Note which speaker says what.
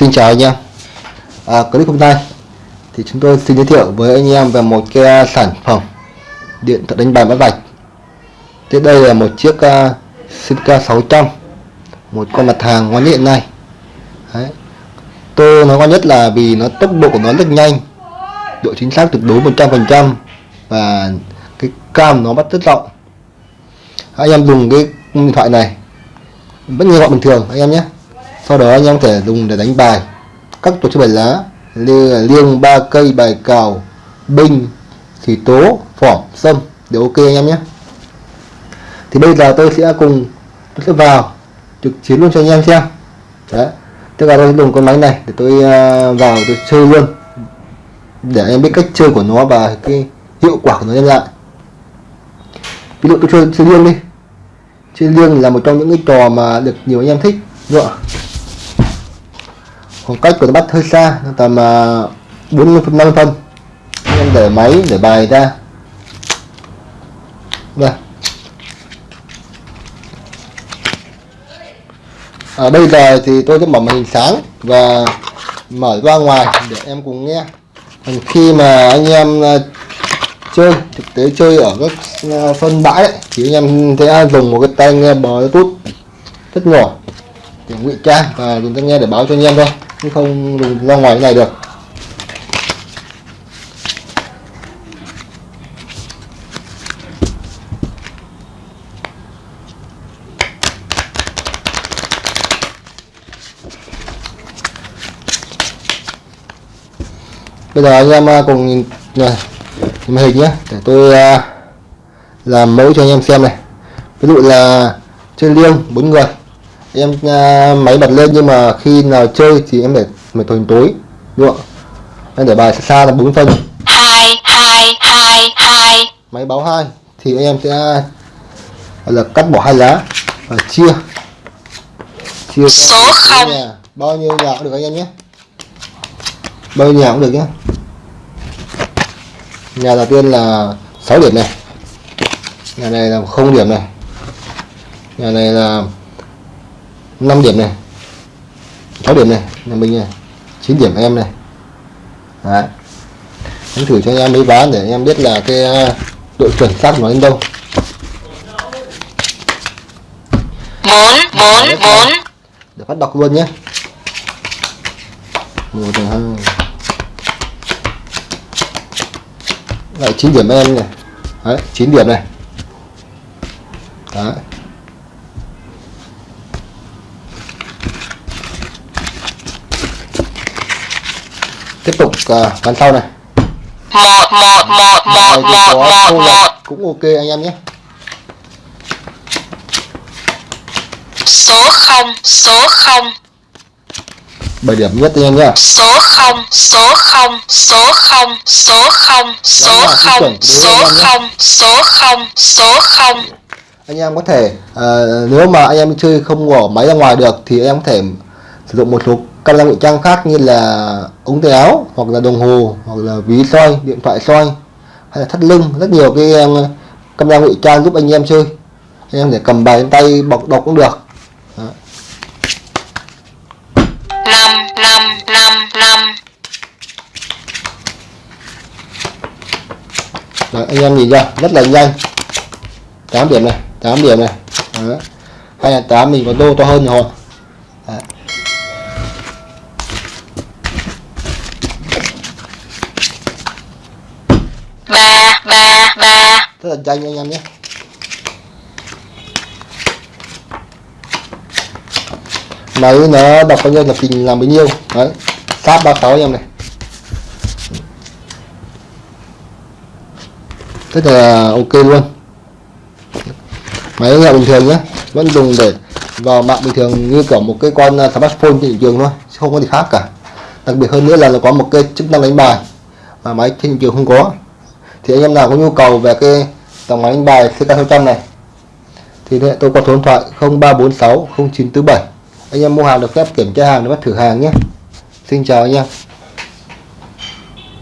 Speaker 1: Xin chào anh em à, Clip hôm nay thì chúng tôi xin giới thiệu với anh em về một cái à, sản phẩm điện thoại đánh bài bắt vạch. Tiếp đây là một chiếc uh, Simca 600 một con mặt hàng ngon nhất hiện nay Đấy. Tôi nói ngon nhất là vì nó tốc độ của nó rất nhanh độ chính xác tuyệt đối 100% và cái cam nó bắt rất rộng. Anh em dùng cái điện thoại này vẫn như gọi bình thường anh em nhé sau đó anh em có thể dùng để đánh bài. Các tổ chức bài lá như là liêng, ba cây, bài cào binh thì tố phỏm sâm đều ok anh em nhé. Thì bây giờ tôi sẽ cùng, tôi sẽ vào trực chiến luôn cho anh em xem. Đấy tức là tôi dùng con máy này để tôi à, vào tôi chơi luôn. Để anh em biết cách chơi của nó và cái hiệu quả của nó đem lại. Ví dụ tôi chơi chơi liêng đi. Chơi liêng là một trong những cái trò mà được nhiều anh em thích, đúng không? Khoảng cách của nó bắt hơi xa tầm uh, 40 phân 50 phân anh em để máy để bài ra. Đây. Ở bây giờ thì tôi sẽ mở màn hình sáng và mở ra ngoài để em cùng nghe. Còn khi mà anh em à, chơi thực tế chơi ở các à, sân phân bãi ấy, thì anh em sẽ dùng một cái tai nghe bluetooth rất nhỏ để ngụy trang và dùng tai nghe để báo cho anh em thôi chứ không dùng ra ngoài cái này được. Bây giờ anh em à, cùng nhìn à, này màn hình nhé. Để tôi à, làm mẫu cho anh em xem này. Ví dụ là chơi liêng bốn người em uh, máy bật lên nhưng mà khi nào chơi thì em để mày tối tối đúng không em để bài xa là bốn phân.
Speaker 2: Hai hai hai hai.
Speaker 1: Máy báo hai thì anh em sẽ là cắt bỏ hai lá và chia. Chia
Speaker 2: Số không.
Speaker 1: nhà. bao nhiêu nhà cũng được anh em nhé. Bao nhiêu nhà cũng được nhé. Nhà đầu tiên là 6 điểm này. Nhà này là không điểm này. Nhà này là 5 điểm này 6 điểm này nhà mình này 9 điểm em này. Đấy. Em thử cho anh em mấy ván để anh em biết là cái uh, độ chuẩn xác của nó đến đâu. Để phát đọc luôn nhé. Một hai. Lại 9 điểm em này. Đấy 9 điểm này. Đấy tiếp tục uh, ván sau này.
Speaker 2: Một
Speaker 1: thì có
Speaker 2: một
Speaker 1: lạc cũng ok anh em nhé.
Speaker 2: Số không số không.
Speaker 1: 7 điểm nhất anh em nhé.
Speaker 2: Số không số không số không số không số
Speaker 1: Đó là cái
Speaker 2: không
Speaker 1: chuẩn
Speaker 2: số
Speaker 1: đối với anh
Speaker 2: không số không số không.
Speaker 1: Anh em có thể ờ, nếu mà anh em chơi không bỏ máy ra ngoài được thì em có thể sử dụng một số camera ngụy trang khác như là ống tay áo hoặc là đồng hồ hoặc là ví soi điện thoại soi hay là thắt lưng. Rất nhiều cái camera ngụy trang giúp anh em chơi. Anh em để cầm bài trên tay bọc đọc cũng được. Đó.
Speaker 2: năm năm năm năm
Speaker 1: Đấy, anh em nhìn ra rất là nhanh. 8 điểm này 8 điểm này. Đó. hay là 8 mình có đô to hơn rồi Đấy.
Speaker 2: ba ba ba
Speaker 1: rất là nhanh anh em nhé. Máy nó đọc bao nhiêu là trình làm bấy nhiêu. Đấy, sát 36 anh em này. Rất là ok luôn. Máy là bình thường nhé vẫn dùng để vào mạng bình thường như kiểu một cái con à, smartphone trên thị trường thôi, chứ không có gì khác cả. Đặc biệt hơn nữa là nó có một cái chức năng đánh bài mà máy trên thị trường không có. Thì anh em nào có nhu cầu về cái dòng máy đánh bài CK600 này. Thì hệ tôi có số điện thoại 0346 0947 anh em mua hàng được phép kiểm tra hàng để bắt thử hàng nhé. Xin chào anh em.